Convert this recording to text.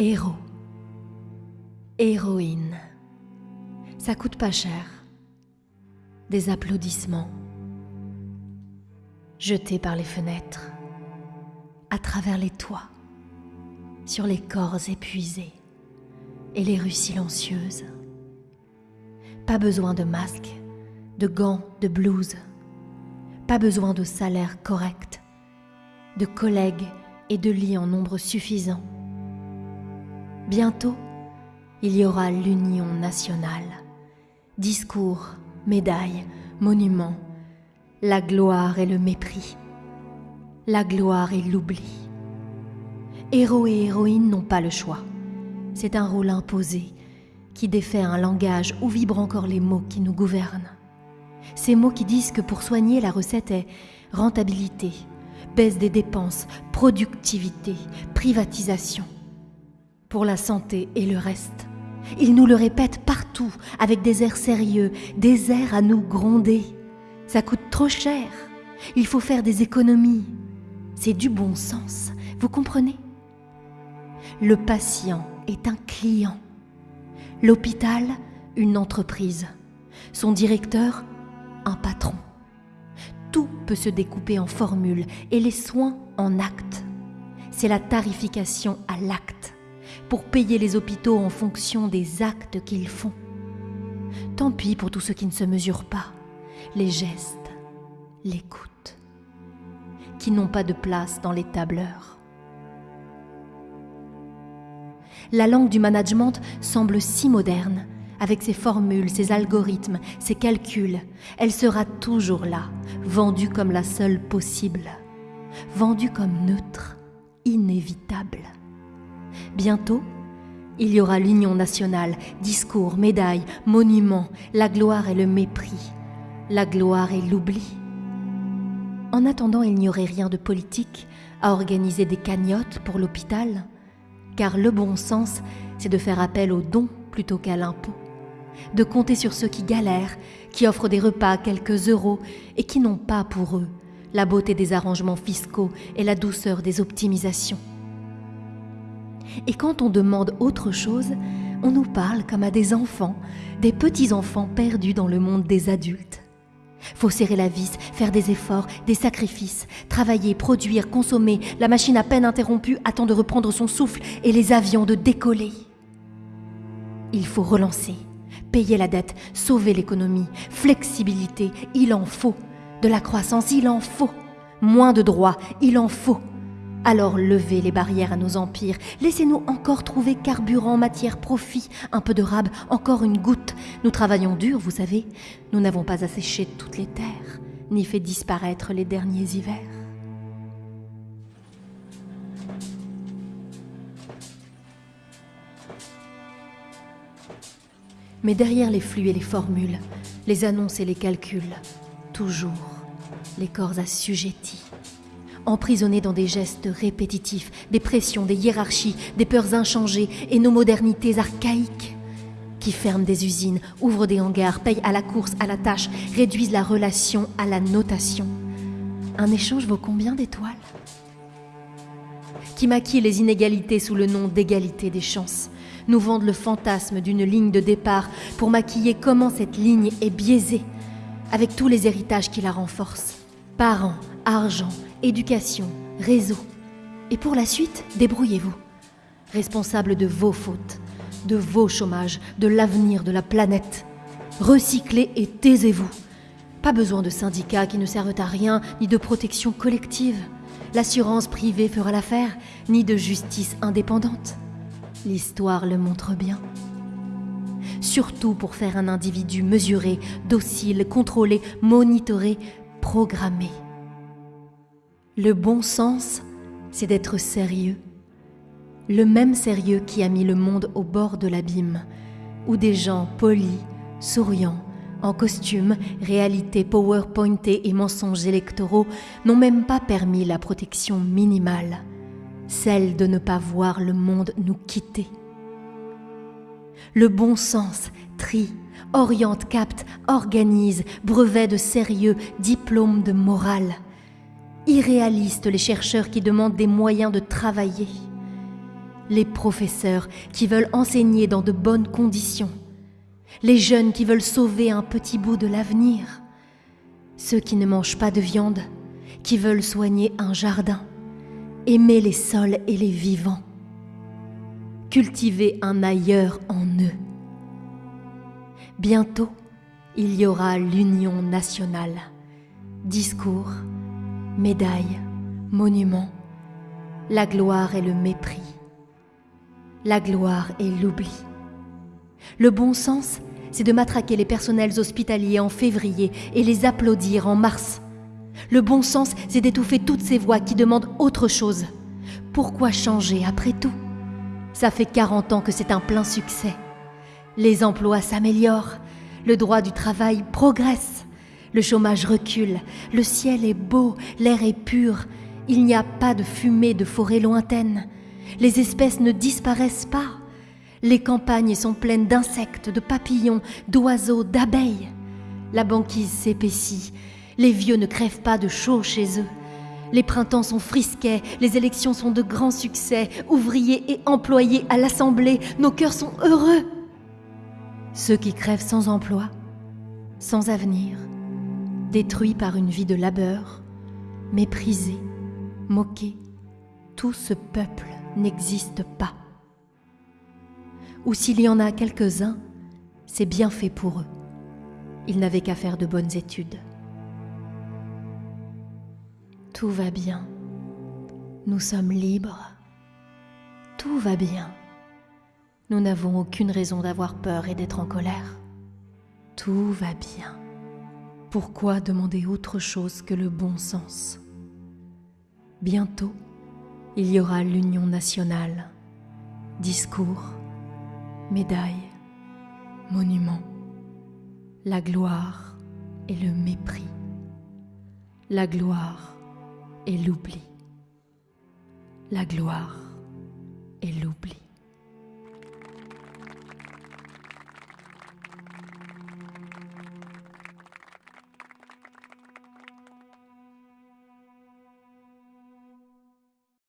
Héros. Héroïne. Ça coûte pas cher. Des applaudissements. Jetés par les fenêtres. À travers les toits. Sur les corps épuisés. Et les rues silencieuses. Pas besoin de masques, de gants, de blouses. Pas besoin de salaire correct, de collègues et de lits en nombre suffisant. Bientôt, il y aura l'union nationale. Discours, médailles, monuments, la gloire et le mépris, la gloire et l'oubli. Héros et héroïnes n'ont pas le choix. C'est un rôle imposé qui défait un langage où vibrent encore les mots qui nous gouvernent. Ces mots qui disent que pour soigner, la recette est rentabilité, baisse des dépenses, productivité, privatisation. Pour la santé et le reste. Ils nous le répètent partout, avec des airs sérieux, des airs à nous gronder. Ça coûte trop cher. Il faut faire des économies. C'est du bon sens. Vous comprenez? Le patient est un client. L'hôpital, une entreprise. Son directeur, un patron. Tout peut se découper en formules et les soins en actes. C'est la tarification à l'acte pour payer les hôpitaux en fonction des actes qu'ils font. Tant pis pour tous ceux qui ne se mesurent pas, les gestes, l'écoute, qui n'ont pas de place dans les tableurs. La langue du management semble si moderne, avec ses formules, ses algorithmes, ses calculs. Elle sera toujours là, vendue comme la seule possible, vendue comme neutre, inévitable. Bientôt, il y aura l'union nationale, discours, médailles, monuments, la gloire et le mépris, la gloire et l'oubli. En attendant, il n'y aurait rien de politique à organiser des cagnottes pour l'hôpital, car le bon sens, c'est de faire appel aux dons plutôt qu'à l'impôt, de compter sur ceux qui galèrent, qui offrent des repas à quelques euros et qui n'ont pas pour eux la beauté des arrangements fiscaux et la douceur des optimisations. Et quand on demande autre chose, on nous parle comme à des enfants, des petits-enfants perdus dans le monde des adultes. Faut serrer la vis, faire des efforts, des sacrifices, travailler, produire, consommer, la machine à peine interrompue attend de reprendre son souffle et les avions de décoller. Il faut relancer, payer la dette, sauver l'économie, flexibilité, il en faut. De la croissance, il en faut. Moins de droits, il en faut. Alors levez les barrières à nos empires, laissez-nous encore trouver carburant, matière, profit, un peu de rab, encore une goutte. Nous travaillons dur, vous savez, nous n'avons pas asséché toutes les terres, ni fait disparaître les derniers hivers. Mais derrière les flux et les formules, les annonces et les calculs, toujours les corps assujettis emprisonnés dans des gestes répétitifs, des pressions, des hiérarchies, des peurs inchangées et nos modernités archaïques qui ferment des usines, ouvrent des hangars, payent à la course, à la tâche, réduisent la relation à la notation. Un échange vaut combien d'étoiles? Qui maquillent les inégalités sous le nom d'égalité des chances, nous vendent le fantasme d'une ligne de départ pour maquiller comment cette ligne est biaisée, avec tous les héritages qui la renforcent. Parents, argent, éducation, réseau. Et pour la suite, débrouillez-vous. Responsable de vos fautes, de vos chômages, de l'avenir de la planète. Recyclez et taisez-vous. Pas besoin de syndicats qui ne servent à rien, ni de protection collective. L'assurance privée fera l'affaire, ni de justice indépendante. L'histoire le montre bien. Surtout pour faire un individu mesuré, docile, contrôlé, monitoré, programmé. Le bon sens, c'est d'être sérieux. Le même sérieux qui a mis le monde au bord de l'abîme, où des gens polis, souriants, en costume, réalité powerpointée et mensonges électoraux n'ont même pas permis la protection minimale, celle de ne pas voir le monde nous quitter. Le bon sens trie, oriente, capte, organise, brevet de sérieux, diplôme de morale irréalistes les chercheurs qui demandent des moyens de travailler. les professeurs qui veulent enseigner dans de bonnes conditions, les jeunes qui veulent sauver un petit bout de l'avenir, ceux qui ne mangent pas de viande, qui veulent soigner un jardin, aimer les sols et les vivants, cultiver un ailleurs en eux. Bientôt, il y aura l'union nationale, discours, médailles, monuments, la gloire et le mépris, la gloire et l'oubli. Le bon sens, c'est de matraquer les personnels hospitaliers en février et les applaudir en mars. Le bon sens, c'est d'étouffer toutes ces voix qui demandent autre chose. Pourquoi changer après tout? Ça fait 40 ans que c'est un plein succès. Les emplois s'améliorent, le droit du travail progresse, le chômage recule, le ciel est beau, l'air est pur, il n'y a pas de fumée de forêts lointaines, les espèces ne disparaissent pas, les campagnes sont pleines d'insectes, de papillons, d'oiseaux, d'abeilles. La banquise s'épaissit, les vieux ne crèvent pas de chaud chez eux. Les printemps sont frisquets, les élections sont de grands succès, ouvriers et employés à l'Assemblée, nos cœurs sont heureux. Ceux qui crèvent sans emploi, sans avenir, détruits par une vie de labeur, méprisés, moqués, tout ce peuple n'existe pas. Ou s'il y en a quelques-uns, c'est bien fait pour eux. Ils n'avaient qu'à faire de bonnes études. Tout va bien. Nous sommes libres. Tout va bien. Nous n'avons aucune raison d'avoir peur et d'être en colère. Tout va bien. Pourquoi demander autre chose que le bon sens? Bientôt, il y aura l'union nationale, discours, médailles, monuments, la gloire et le mépris, la gloire et l'oubli, la gloire et l'oubli.